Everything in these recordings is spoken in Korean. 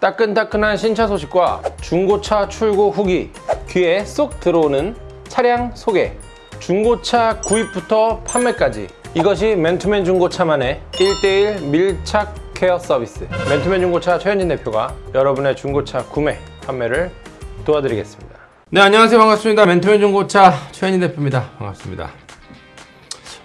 따끈따끈한 신차 소식과 중고차 출고 후기 귀에 쏙 들어오는 차량 소개. 중고차 구입부터 판매까지. 이것이 맨투맨 중고차만의 1대1 밀착 케어 서비스. 맨투맨 중고차 최현진 대표가 여러분의 중고차 구매 판매를 도와드리겠습니다. 네 안녕하세요. 반갑습니다. 맨투맨 중고차 최현진 대표입니다. 반갑습니다.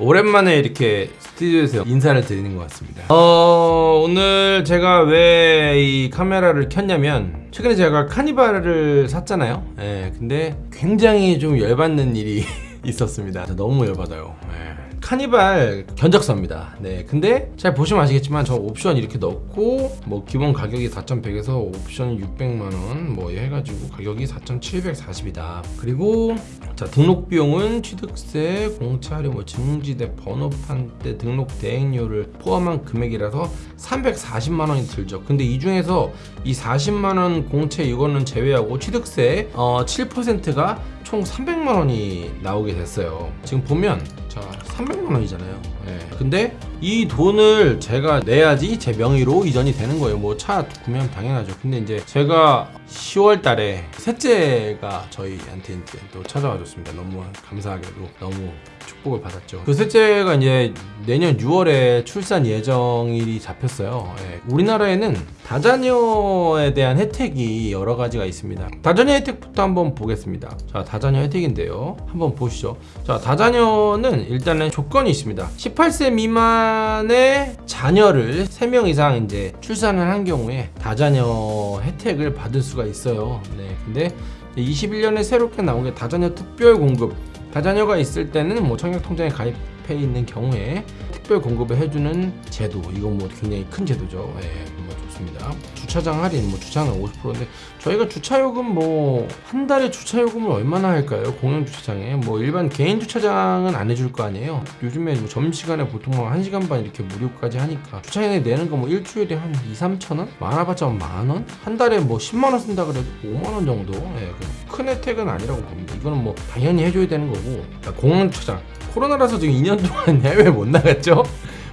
오랜만에 이렇게 스튜디오에서 인사를 드리는 것 같습니다. 어, 오늘 제가 왜 이 카메라를 켰냐면 최근에 제가 카니발을 샀잖아요. 예, 근데 굉장히 좀 열받는 일이 있었습니다. 너무 열받아요. 예. 카니발 견적서입니다 네 근데 잘 보시면 아시겠지만 저 옵션 이렇게 넣고 뭐 기본 가격이 4,100에서 옵션 600만원 뭐 해가지고 가격이 4,740이다 그리고 자 등록 비용은 취득세, 공차료, 뭐 증지대, 번호판대, 등록 대행료를 포함한 금액이라서 340만 원이 들죠. 근데 이 중에서 이 40만 원 공채 이거는 제외하고 취득세 어, 7%가 총 300만 원이 나오게 됐어요. 지금 보면 자 300만 원이잖아요. 예. 근데 이 돈을 제가 내야지 제 명의로 이전이 되는 거예요. 뭐 차 구매하면 당연하죠. 근데 이제 제가 10월 달에 셋째가 저희한테 이제 또 찾아와 줬습니다. 너무 감사하게도 너무 축복을 받았죠. 그 셋째가 이제 내년 6월에 출산 예정일이 잡혔어요. 예. 우리나라에는 다자녀에 대한 혜택이 여러 가지가 있습니다. 다자녀 혜택부터 한번 보겠습니다. 자, 다자녀 혜택인데요. 한번 보시죠. 자, 다자녀는 일단은 조건이 있습니다. 18세 미만의 자녀를 3명 이상 이제 출산을 한 경우에 다자녀 혜택을 받을 수가 있어요. 네. 근데 21년에 새롭게 나온 게 다자녀 특별 공급. 다자녀가 있을 때는 뭐 청약통장에 가입 해 있는 경우에 특별 공급을 해주는 제도. 이건 뭐 굉장히 큰 제도죠. 예, 뭐 좋습니다. 주차장 할인, 뭐 주차는 50%인데 저희가 주차요금 뭐 한 달에 주차요금을 얼마나 할까요? 공영 주차장에 뭐 일반 개인 주차장은 안 해줄 거 아니에요. 요즘에 뭐 점심시간에 보통 뭐 1시간 반 이렇게 무료까지 하니까 주차장에 내는 거 뭐 일주일에 한 2, 3천 원? 많아봤자 만 원? 한 달에 뭐 10만 원 쓴다 그래도 5만 원 정도. 예, 그큰 혜택은 아니라고 봅니다. 이거는 뭐 당연히 해줘야 되는 거고 공영 주차장 코로나라서 지금 2년 동안 해외 못 나갔죠?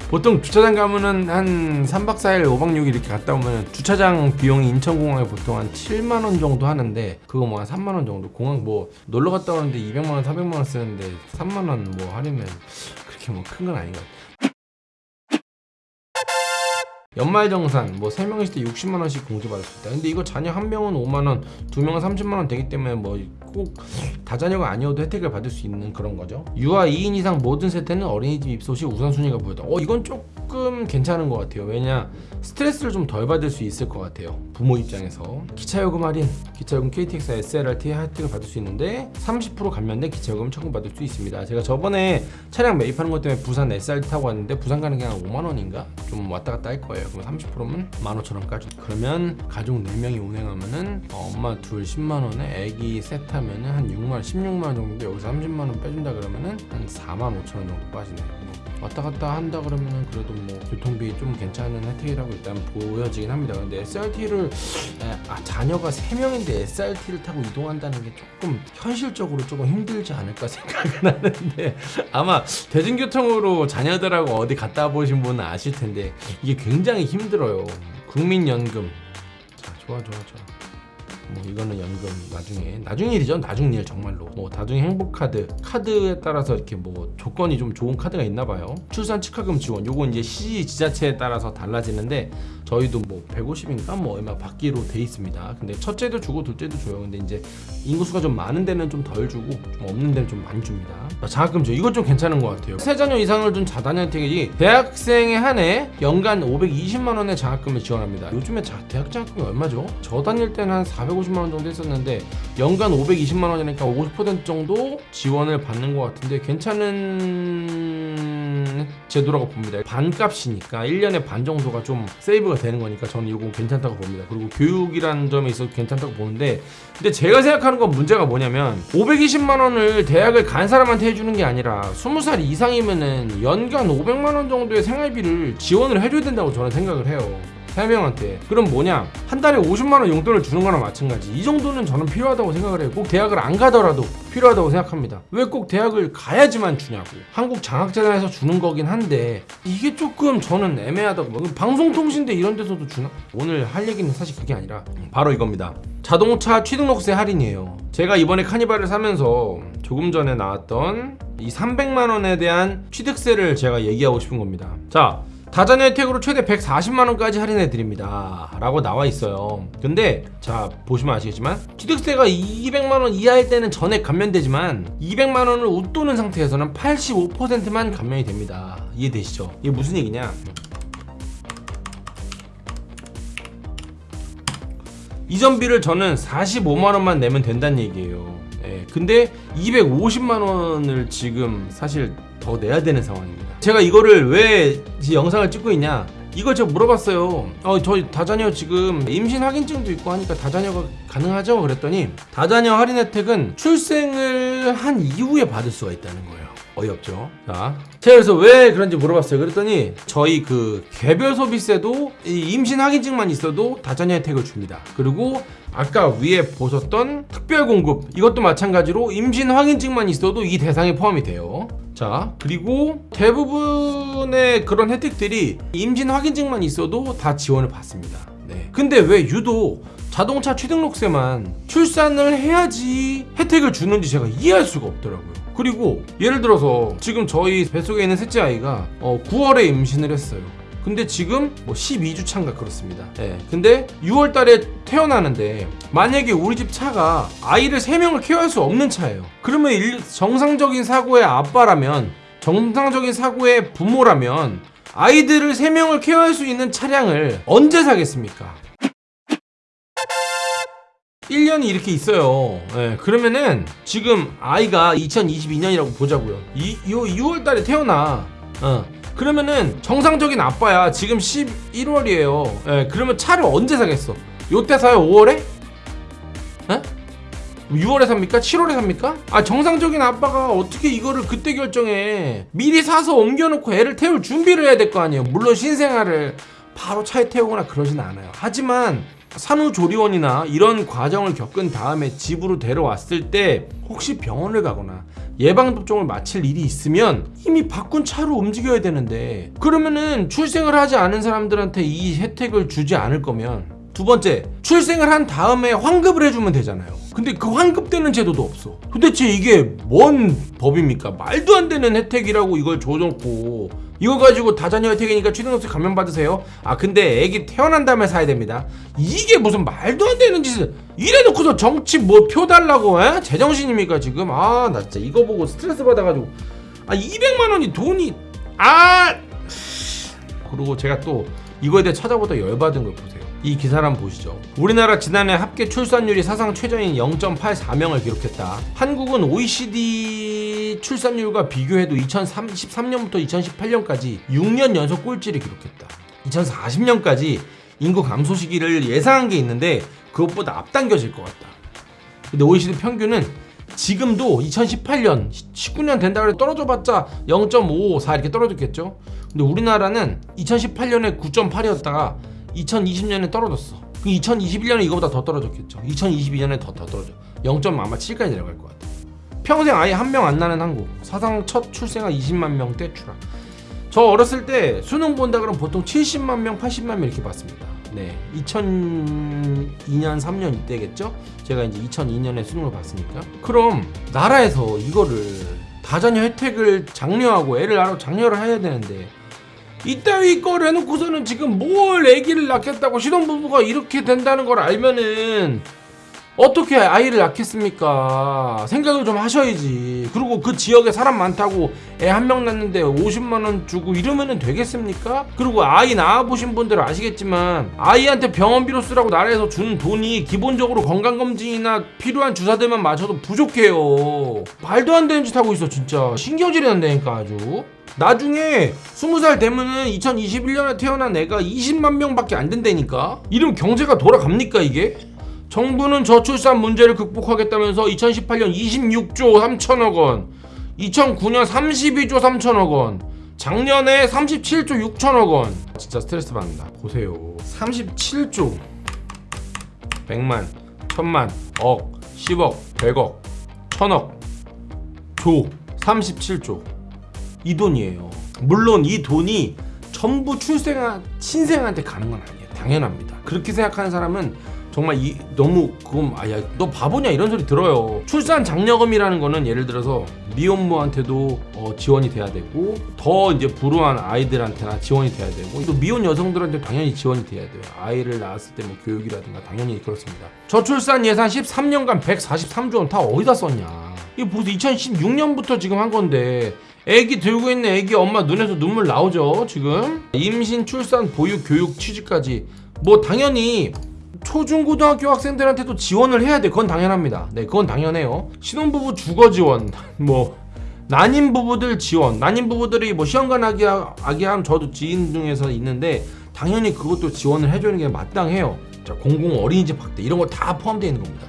보통 주차장 가면은 한 3박 4일, 5박 6일 이렇게 갔다 오면 주차장 비용이 인천공항에 보통 한 7만 원 정도 하는데 그거 뭐 한 3만 원 정도 공항 뭐 놀러 갔다 오는데 200만 원, 400만 원 쓰는데 3만 원 뭐 할인면 그렇게 뭐 큰 건 아닌 것 같아요. 연말정산 뭐 3명 있을 때 60만 원씩 공제받을 수 있다. 근데 이거 자녀 한 명은 5만 원, 두 명은 30만 원 되기 때문에 뭐 꼭 다자녀가 아니어도 혜택을 받을 수 있는 그런 거죠. 유아 2인 이상 모든 세대는 어린이집 입소 시 우선순위가 보였다. 어 이건 조금 괜찮은 것 같아요. 왜냐 스트레스를 좀 덜 받을 수 있을 것 같아요. 부모 입장에서 기차요금 할인, 기차요금 KTX, SLRT 혜택을 받을 수 있는데 30% 감면된 기차요금 청구받을 수 있습니다. 제가 저번에 차량 매입하는 것 때문에 부산 SRT 타고 왔는데 부산 가는 게 한 5만 원인가 좀 왔다 갔다 할 거예요. 그러면 30%면 15,000원 까지. 그러면 가족 4명이 운행하면은 어, 엄마 둘 10만 원에 애기 셋 하면은 한 6만 원, 16만 원 정도 여기서 30만 원 빼준다 그러면은 한 4만 5천 원 정도 빠지네요. 뭐 왔다 갔다 한다 그러면은 그래도 뭐 교통비 좀 괜찮은 혜택이라고 일단 보여지긴 합니다. 근데 SRT를 아, 자녀가 3명인데 SRT를 타고 이동한다는 게 조금 현실적으로 조금 힘들지 않을까 생각은 하는데 아마 대중교통으로 자녀들하고 어디 갔다 보신 분은 아실 텐데 이게 굉장히 힘들어요. 국민연금 자 좋아 좋아 좋아. 뭐 이거는 연금 나중에 나중 일이죠. 나중 일 정말로. 뭐 나중에 행복카드 카드에 따라서 이렇게 뭐 조건이 좀 좋은 카드가 있나 봐요. 출산 축하금 지원. 요거 이제 시 지자체에 따라서 달라지는데 저희도 뭐 150인가 뭐 얼마 받기로 돼 있습니다. 근데 첫째도 주고 둘째도 줘요. 근데 이제 인구수가 좀 많은 데는 좀 덜 주고 좀 없는 데는 좀 많이 줍니다. 장학금 죠 이거 좀 괜찮은 것 같아요. 세 자녀 이상을 둔 자다녀 혜택이 대학생에 한해 연간 520만 원의 장학금을 지원합니다. 요즘에 자, 대학 장학금이 얼마죠? 저 다닐 때는 한 450만 원 정도 했었는데 연간 520만 원이니까 50% 정도 지원을 받는 것 같은데 괜찮은 제도라고 봅니다. 반값이니까 1년에 반 정도가 좀 세이브가 되는 거니까 저는 이거 괜찮다고 봅니다. 그리고 교육이라는 점에 있어서 괜찮다고 보는데 근데 제가 생각하는 건 문제가 뭐냐면 520만 원을 대학을 간 사람한테 해주는 게 아니라 20살 이상이면은 연간 500만 원 정도의 생활비를 지원을 해줘야 된다고 저는 생각을 해요 3명한테. 그럼 뭐냐? 한 달에 50만 원 용돈을 주는 거나 마찬가지. 이 정도는 저는 필요하다고 생각을 해요 꼭 대학을 안 가더라도 필요하다고 생각합니다. 왜 꼭 대학을 가야지만 주냐고. 한국 장학재단에서 주는 거긴 한데 이게 조금 저는 애매하다고 뭐 방송통신대 이런 데서도 주나? 오늘 할 얘기는 사실 그게 아니라 바로 이겁니다. 자동차 취등록세 할인이에요. 제가 이번에 카니발을 사면서 조금 전에 나왔던 이 300만 원에 대한 취득세를 제가 얘기하고 싶은 겁니다. 자 다자녀 혜택으로 최대 140만 원까지 할인해 드립니다. 라고 나와 있어요. 근데 자 보시면 아시겠지만 취득세가 200만 원 이하일 때는 전액 감면되지만 200만 원을 웃도는 상태에서는 85%만 감면이 됩니다. 이해되시죠? 이게 무슨 얘기냐? 이전비를 저는 45만 원만 내면 된다는 얘기예요. 예, 근데 250만 원을 지금 사실 더 내야 되는 상황입니다. 제가 이거를 왜이 영상을 찍고 있냐? 이걸 제가 물어봤어요. 어, 저희 다자녀 지금 임신 확인증도 있고 하니까 다자녀가 가능하죠? 그랬더니 다자녀 할인 혜택은 출생을 한 이후에 받을 수가 있다는 거예요. 어이없죠. 자, 제가 그래서 왜 그런지 물어봤어요. 그랬더니 저희 그 개별 소비세도 이 임신 확인증만 있어도 다자녀 혜택을 줍니다. 그리고 아까 위에 보셨던 특별 공급 이것도 마찬가지로 임신 확인증만 있어도 이 대상에 포함이 돼요. 자, 그리고 대부분의 그런 혜택들이 임신 확인증만 있어도 다 지원을 받습니다. 네. 근데 왜 유독 자동차 취등록세만 출산을 해야지 혜택을 주는지 제가 이해할 수가 없더라고요. 그리고 예를 들어서 지금 저희 뱃속에 있는 셋째 아이가 어, 9월에 임신을 했어요. 근데 지금 뭐 12주 차인가 그렇습니다. 예. 근데 6월 달에 태어나는데 만약에 우리 집 차가 아이를 3명을 케어할 수 없는 차예요. 그러면 일- 정상적인 사고의 아빠라면 정상적인 사고의 부모라면 아이들을 3명을 케어할 수 있는 차량을 언제 사겠습니까? 1년이 이렇게 있어요. 예, 그러면은 지금 아이가 2022년이라고 보자고요. 이, 요 6월 달에 태어나. 어. 그러면은 정상적인 아빠야. 지금 11월이에요. 예, 그러면 차를 언제 사겠어? 요때 사요? 5월에? 예? 6월에 삽니까? 7월에 삽니까? 아 정상적인 아빠가 어떻게 이거를 그때 결정해 미리 사서 옮겨놓고 애를 태울 준비를 해야 될 거 아니에요 물론 신생아를 바로 차에 태우거나 그러진 않아요 하지만 산후조리원이나 이런 과정을 겪은 다음에 집으로 데려왔을 때 혹시 병원을 가거나 예방접종을 마칠 일이 있으면 이미 바꾼 차로 움직여야 되는데 그러면은 출생을 하지 않은 사람들한테 이 혜택을 주지 않을 거면 두 번째 출생을 한 다음에 환급을 해주면 되잖아요. 근데 그 환급되는 제도도 없어. 도대체 이게 뭔 법입니까? 말도 안 되는 혜택이라고 이걸 줘놓고 이거 가지고 다자녀 혜택이니까 취등록세 감면 받으세요. 아 근데 애기 태어난 다음에 사야 됩니다. 이게 무슨 말도 안 되는 짓을 이래놓고서 정치 뭐 표 달라고 에? 제정신입니까 지금? 아 나 진짜 이거 보고 스트레스 받아가지고. 아 200만 원이 돈이 아! 그리고 제가 또 이거에 대해 찾아보다 열받은 걸 보세요. 이 기사를 한번 보시죠. 우리나라 지난해 합계 출산율이 사상 최저인 0.84명을 기록했다. 한국은 OECD 출산율과 비교해도 2013년부터 2018년까지 6년 연속 꼴찌를 기록했다. 2040년까지 인구 감소 시기를 예상한 게 있는데 그것보다 앞당겨질 것 같다. 근데 OECD 평균은 지금도 2018년, 19년 된다고 해도 떨어져봤자 0.554 이렇게 떨어졌겠죠. 근데 우리나라는 2018년에 9.8이었다가 2020년에 떨어졌어. 그 2021년에 이거보다 더 떨어졌겠죠. 2022년에 더 더 떨어져. 0. 아마 7까지 내려갈 것 같아. 평생 아예 한 명안 낳는 한국. 사상 첫 출생아 20만 명대 추락. 저 어렸을 때 수능 본다 그러면 보통 70만 명, 80만 명 이렇게 봤습니다. 네, 2002년, 3년 이때겠죠? 제가 이제 2002년에 수능을 봤으니까. 그럼 나라에서 이거를 다자녀 혜택을 장려하고 애를 낳으러 장려를 해야 되는데 이따위 걸 해놓고서는 지금 뭘 아기를 낳겠다고 신혼부부가 이렇게 된다는 걸 알면은 어떻게 아이를 낳겠습니까? 생각을 좀 하셔야지. 그리고 그 지역에 사람 많다고 애 한 명 낳는데 50만 원 주고 이러면은 되겠습니까? 그리고 아이 낳아보신 분들 아시겠지만 아이한테 병원비로 쓰라고 나라에서 주는 돈이 기본적으로 건강검진이나 필요한 주사들만 맞춰도 부족해요. 말도 안 되는 짓 하고 있어 진짜. 신경질이 난다니까 아주. 나중에 20살 되면은 2021년에 태어난 애가 20만 명밖에 안 된다니까? 이러면 경제가 돌아갑니까 이게? 정부는 저출산 문제를 극복하겠다면서 2018년 26조 3천억 원, 2009년 32조 3천억 원, 작년에 37조 6천억 원. 진짜 스트레스 받는다. 보세요. 37조 100만, 천만, 억, 10억, 100억, 천억, 조 37조 이 돈이에요. 물론 이 돈이 전부 출생한 친생한테 가는 건 아니에요. 당연합니다. 그렇게 생각하는 사람은 정말 이 너무 그건 아야 너 바보냐 이런 소리 들어요. 출산 장려금이라는 거는 예를 들어서 미혼모한테도 어, 지원이 돼야 되고 더 이제 불우한 아이들한테나 지원이 돼야 되고 또 미혼 여성들한테 당연히 지원이 돼야 돼요. 아이를 낳았을 때 뭐 교육이라든가 당연히 그렇습니다. 저출산 예산 13년간 143조 원 다 어디다 썼냐? 이게 벌써 2016년부터 지금 한 건데 애기 들고 있는 애기 엄마 눈에서 눈물 나오죠 지금? 임신 출산 보육 교육 취직까지. 뭐 당연히 초중고등학교 학생들한테도 지원을 해야 돼. 그건 당연합니다. 네 그건 당연해요. 신혼부부 주거 지원 뭐 난임 부부들 지원. 난임 부부들이 뭐 시험관 아기 아기함 저도 지인 중에서 있는데 당연히 그것도 지원을 해주는 게 마땅해요. 자 공공 어린이집 학대. 이런 거 다 포함되어 있는 겁니다.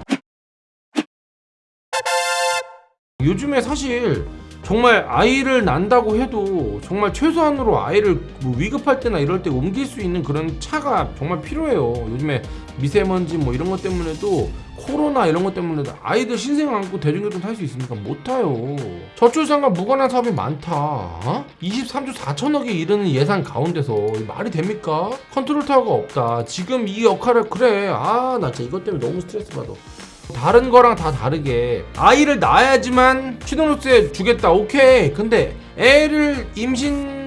요즘에 사실 정말 아이를 낳는다고 해도 정말 최소한으로 아이를 뭐 위급할 때나 이럴 때 옮길 수 있는 그런 차가 정말 필요해요. 요즘에 미세먼지 뭐 이런 것 때문에도 코로나 이런 것 때문에도 아이들 신생 안고 대중교통 탈 수 있습니까? 못 타요. 저출산과 무관한 사업이 많다. 어? 23조 4천억에 이르는 예산 가운데서 이 말이 됩니까? 컨트롤 타워가 없다. 지금 이 역할을 그래. 아, 나 진짜 이것 때문에 너무 스트레스 받아. 다른 거랑 다 다르게 아이를 낳아야지만 취등록세 주겠다. 오케이. 근데 애를 임신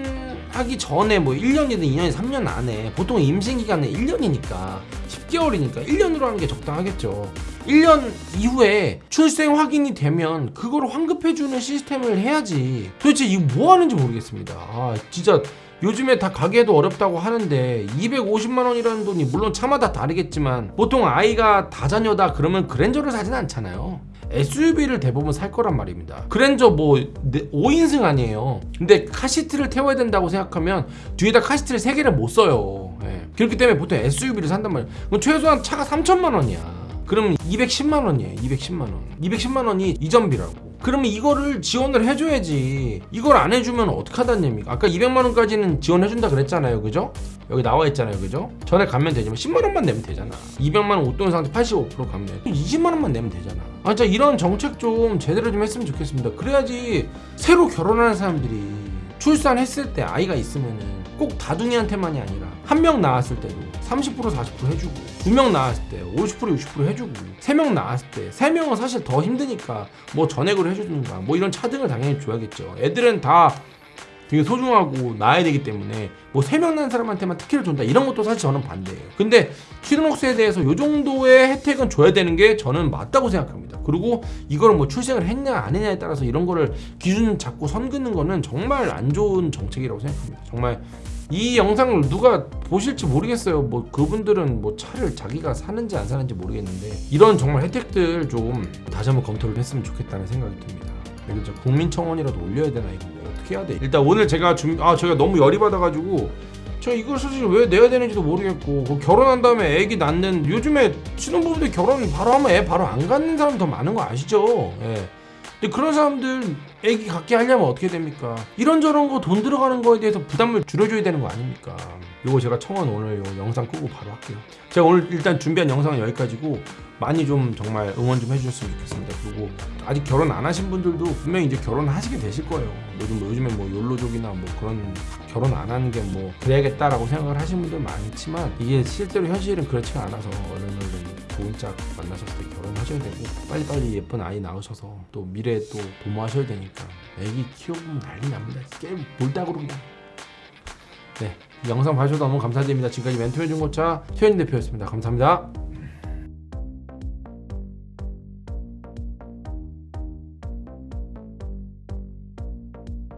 하기 전에 뭐 1년이든 2년이든 3년 안에 보통 임신 기간은 1년이니까 10개월이니까 1년으로 하는 게 적당하겠죠. 1년 이후에 출생 확인이 되면 그걸 환급해주는 시스템을 해야지. 도대체 이거 뭐 하는지 모르겠습니다. 아 진짜 요즘에 다 가게도 어렵다고 하는데 250만 원이라는 돈이 물론 차마다 다르겠지만 보통 아이가 다자녀다 그러면 그랜저를 사진 않잖아요. SUV를 대부분 살 거란 말입니다. 그랜저 뭐 5인승 아니에요. 근데 카시트를 태워야 된다고 생각하면 뒤에다 카시트를 3개를 못 써요. 예. 그렇기 때문에 보통 SUV를 산단 말이에요. 그럼 최소한 차가 3천만 원이야. 그러면 210만 원이에요. 210만 원. 210만 원이 이전비라고. 그러면 이거를 지원을 해줘야지. 이걸 안 해주면 어떡하다는 얘기입니까? 아까 200만 원까지는 지원해준다 그랬잖아요. 그죠? 여기 나와 있잖아요. 그죠? 전에 가면 되지만 10만 원만 내면 되잖아. 200만 원 웃돈 상태 85% 가면 20만 원만 내면 되잖아. 아, 진짜 이런 정책 좀 제대로 좀 했으면 좋겠습니다. 그래야지 새로 결혼하는 사람들이 출산했을 때 아이가 있으면은 꼭 다둥이한테만이 아니라 한 명 낳았을 때도 30% 40% 해주고 두명 낳았을 때 50% 60% 해주고 세명 낳았을 때세 명은 사실 더 힘드니까 뭐 전액으로 해주든가 뭐 이런 차등을 당연히 줘야겠죠. 애들은 다 되게 소중하고 낳아야 되기 때문에 뭐세명 낳은 사람한테만 특혜를 준다 이런 것도 사실 저는 반대예요. 근데 취등록세에 대해서 요 정도의 혜택은 줘야 되는 게 저는 맞다고 생각합니다. 그리고 이걸 뭐 출생을 했냐 안 했냐에 따라서 이런 거를 기준 잡고 선 긋는 거는 정말 안 좋은 정책이라고 생각합니다. 정말 이 영상을 누가 보실지 모르겠어요. 뭐 그분들은 뭐 차를 자기가 사는지 안 사는지 모르겠는데 이런 정말 혜택들 좀 다시 한번 검토를 했으면 좋겠다는 생각이 듭니다. 진짜 국민청원이라도 올려야 되나 이거 뭐 어떻게 해야 돼? 일단 오늘 제가 준비 아 제가 너무 열이 받아가지고 제가 이걸 솔직히 왜 내야 되는지도 모르겠고 그 결혼한 다음에 애기 낳는 요즘에 신혼부부들 결혼 바로 하면 애 바로 안 갖는 사람 더 많은 거 아시죠? 예. 근데 그런 사람들 애기 갖게 하려면 어떻게 됩니까? 이런저런 거 돈 들어가는 거에 대해서 부담을 줄여줘야 되는 거 아닙니까? 요거 제가 청원 오늘 요 영상 끄고 바로 할게요. 제가 오늘 일단 준비한 영상은 여기까지고 많이 좀 정말 응원 좀 해주셨으면 좋겠습니다. 그리고 아직 결혼 안 하신 분들도 분명히 이제 결혼하시게 되실 거예요. 요즘 뭐 요즘에 뭐 욜로족이나 뭐 그런 결혼 안 하는 게 뭐 그래야겠다라고 생각을 하시는 분들 많지만 이게 실제로 현실은 그렇지가 않아서 얼른 좋은 짝 만나셨을 때 결혼하셔야 되고 빨리빨리 예쁜 아이 낳으셔서 또 미래에 또 도모하셔야 되니까 애기 키워보면 난리 납니다. 게임 볼따구로 그냥. 네, 이 영상 봐주셔서 너무 감사드립니다. 지금까지 멘토의 중고차 최현인 대표였습니다. 감사합니다.